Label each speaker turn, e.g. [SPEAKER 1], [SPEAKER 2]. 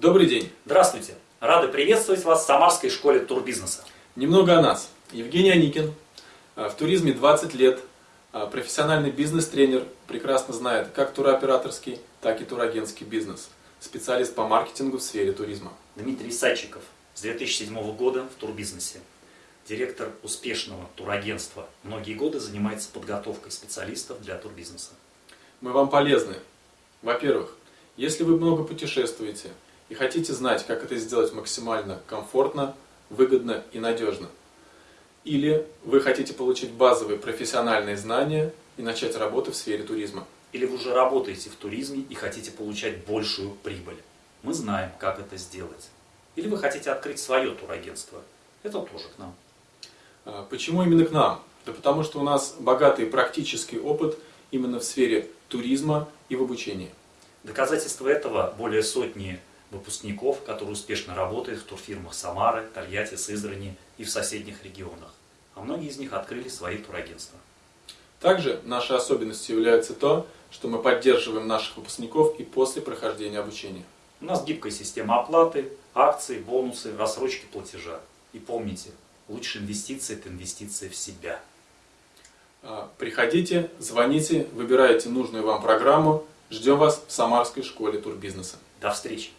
[SPEAKER 1] Добрый день.
[SPEAKER 2] Здравствуйте. Рады приветствовать вас в Самарской школе турбизнеса.
[SPEAKER 1] Немного о нас. Евгений Аникин. В туризме 20 лет. Профессиональный бизнес-тренер. Прекрасно знает как туроператорский, так и турагентский бизнес. Специалист по маркетингу в сфере туризма.
[SPEAKER 2] Дмитрий Садчиков. С 2007 года в турбизнесе. Директор успешного турагентства. Многие годы занимается подготовкой специалистов для турбизнеса.
[SPEAKER 1] Мы вам полезны. Во-первых, если вы много путешествуете и хотите знать, как это сделать максимально комфортно, выгодно и надежно, или вы хотите получить базовые профессиональные знания и начать работу в сфере туризма.
[SPEAKER 2] Или вы уже работаете в туризме и хотите получать большую прибыль. Мы знаем, как это сделать. Или вы хотите открыть свое турагентство. Это тоже к нам.
[SPEAKER 1] А, почему именно к нам? Да потому что у нас богатый практический опыт именно в сфере туризма и в обучении.
[SPEAKER 2] Доказательство этого более сотни выпускников, которые успешно работают в турфирмах Самары, Тольятти, Сызрани и в соседних регионах. А многие из них открыли свои турагентства.
[SPEAKER 1] Также нашей особенностью является то, что мы поддерживаем наших выпускников и после прохождения обучения.
[SPEAKER 2] У нас гибкая система оплаты, акции, бонусы, рассрочки платежа. И помните, лучшая инвестиция – это инвестиция в себя.
[SPEAKER 1] А, приходите, звоните, выбирайте нужную вам программу. Ждем вас в Самарской школе турбизнеса.
[SPEAKER 2] До встречи!